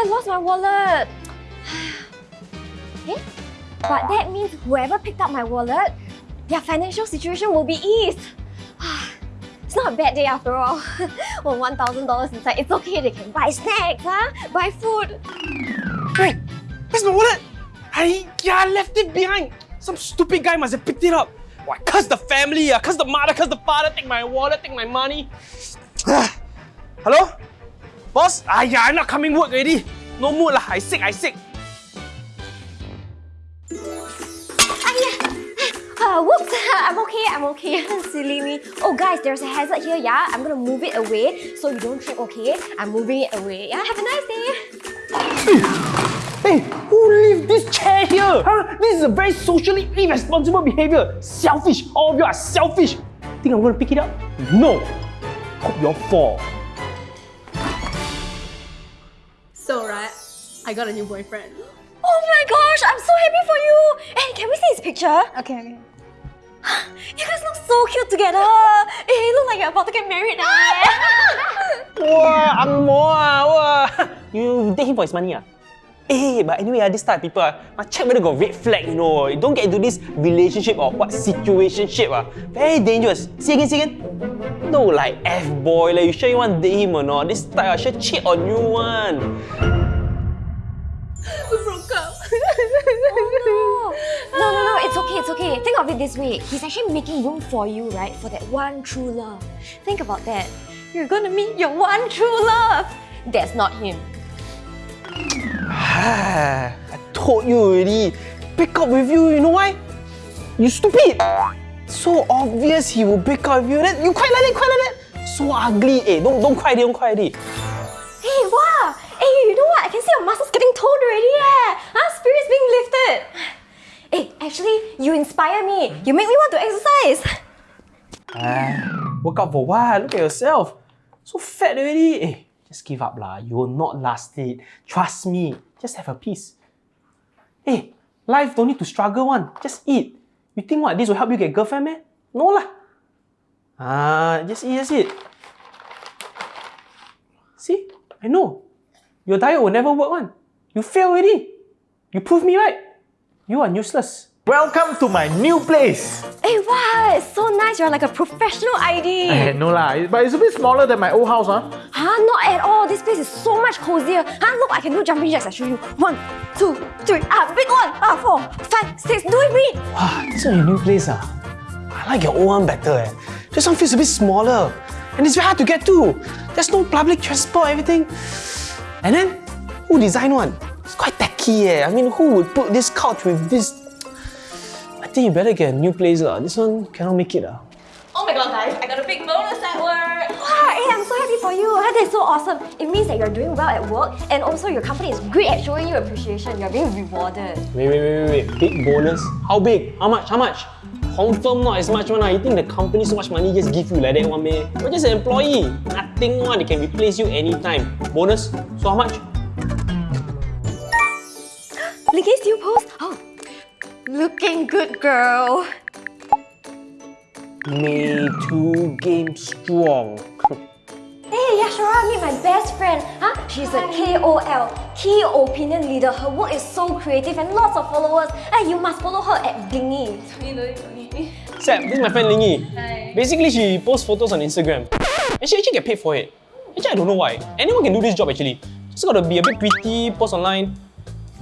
I lost my wallet. eh? But that means whoever picked up my wallet, their financial situation will be eased. It's not a bad day after all. well, $1,000 inside, it's okay, they can buy snacks, huh? buy food. Hey, where's my wallet? I, yeah, I left it behind. Some stupid guy must have picked it up. Why, curse the family, uh, curse the mother, curse the father, take my wallet, take my money. Hello? Boss? Ah, yeah, I'm not coming work already. No mood lah, I sick, I sick. Uh, whoops, I'm okay, I'm okay. Silly me. Oh guys, there's a hazard here, yeah? I'm gonna move it away so you don't trip, okay? I'm moving it away. Yeah, have a nice day. Hey, who left this chair here? Huh? This is a very socially irresponsible behavior. Selfish. All of you are selfish. Think I'm gonna pick it up? No. Hope you all fall. I got a new boyfriend. Oh my gosh, I'm so happy for you! Hey, can we see his picture? Okay, okay. You guys look so cute together! Hey, you look like you're about to get married now. Wow, ang mo ah, wow. You date him for his money ah? Eh, but anyway, ah, this type of people, ah, must check whether got red flag, you know. You don't get into this relationship or what situationship. Ah. Very dangerous. See again, see again? No, like F-boy, like, you sure you want to date him or not? This type, ah, sure cheat on you one. We broke up. Oh, no. no, no, no, it's okay, it's okay. Think of it this way. He's actually making room for you, right? For that one true love. Think about that. You're gonna meet your one true love. That's not him. I told you already. Break up with you, you know why? You stupid! So obvious he will break up with you. Then you cry like that, cry like that. So ugly. Eh, don't, don't cry, don't cry already. Hey, wow! Hey, you know what? I can see your muscles getting toned already, yeah! Huh? Spirit's being lifted. Hey, actually, you inspire me. You make me want to exercise. Ah, work out for what? Look at yourself. So fat already. Eh, just give up lah. You will not last it. Trust me. Just have a peace. Hey, life don't need to struggle one. Just eat. You think what? This will help you get girlfriend, man? No lah. Ah, just eat, just eat. See? I know. Your diet will never work one. You fail already. You prove me right. You are useless. Welcome to my new place. Hey, wow! It's so nice. You're like a professional ID. Eh, no lah, but it's a bit smaller than my old house, huh? Huh? Not at all. This place is so much cozier. Huh? Look, I can do jumping jacks. I show you. One, two, three. Ah, big one. Ah, four, five, six. Do it, me. Wow, this is your new place ah. I like your old one better eh. This one feels a bit smaller. And it's very hard to get to. There's no public transport, everything. And then, who designed one? It's quite tacky eh. I mean, who would put this couch with this? I think you better get a new place lah. This one cannot make it ah. Oh my god, guys, I got a big bonus at work. Wow, hey, I'm so happy for you. Huh? That's so awesome. It means that you're doing well at work and also your company is great at showing you appreciation. You're being rewarded. Wait, wait, wait, wait, wait. Big bonus? How big? How much? How much? Confirm not as much one. ah. You think the company so much money just give you like that one man? You're just an employee. Nothing one. They can replace you anytime. Bonus? So how much? Linky, still post? Oh, looking good, girl. May 2 game strong. Hey, Yashara, meet my best friend. Huh? She's a KOL, Key Opinion Leader. Her work is so creative and lots of followers. Hey, you must follow her at Blingy. You know, you know. This is my friend Lingy. Hi. Basically, she posts photos on Instagram. She actually get paid for it. Actually, I don't know why. Anyone can do this job actually. Just gotta be a bit pretty, post online.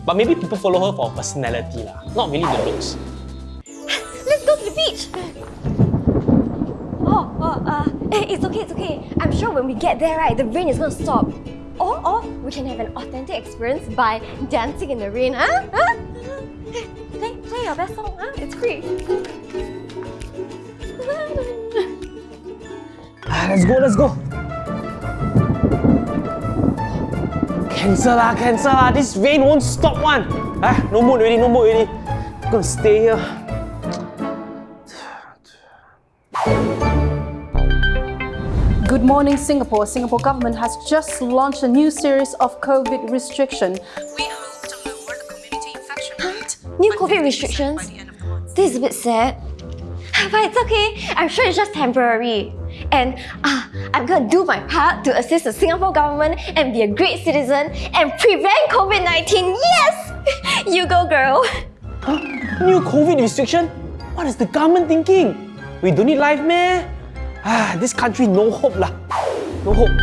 But maybe people follow her for her personality lah, not really the looks. Let's go to the beach. Oh, oh, uh, it's okay, it's okay. I'm sure when we get there, right, the rain is gonna stop. Or, or we can have an authentic experience by dancing in the rain, huh? huh? Play, play your best song, huh? It's free. Ah, let's go, let's go. Cancel lah, cancel lah. This rain won't stop one. Ah, no mood already, no mood already. I'm gonna stay here. Good morning, Singapore. Singapore government has just launched a new series of COVID restriction. We hope to lower the community infection rate. New COVID restrictions? This is a bit sad. But it's okay. I'm sure it's just temporary. And ah, I'm gonna do my part to assist the Singapore government and be a great citizen and prevent COVID 19. Yes! you go, girl. Huh? New COVID restriction? What is the government thinking? We don't need life, man. Ah, this country no hope lah. No hope.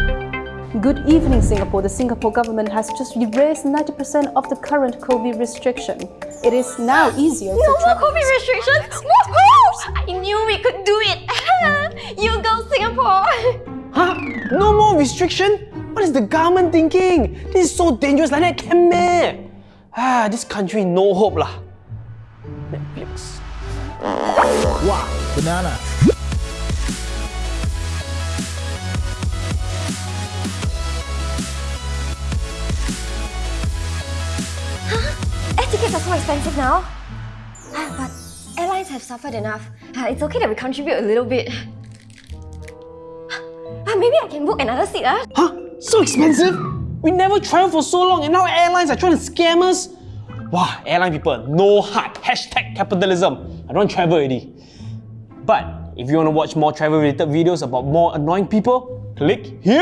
Good evening, Singapore. The Singapore government has just erased 90% of the current COVID restriction. It is now easier No to more travel. COVID restrictions. Woohoo! I knew we could do it. you go, Singapore. Huh? No more restriction? What is the government thinking? This is so dangerous like that can meh? Ah, this country no hope lah. Netflix. Wow, banana. Air tickets are so expensive now. Ah, but airlines have suffered enough. Ah, it's okay that we contribute a little bit. Maybe I can book another seat. Ah. Huh? So expensive? We never travel for so long and now airlines are trying to scam us? Wow, airline people, no heart. Hashtag capitalism. I don't travel already. But if you want to watch more travel related videos about more annoying people, click here.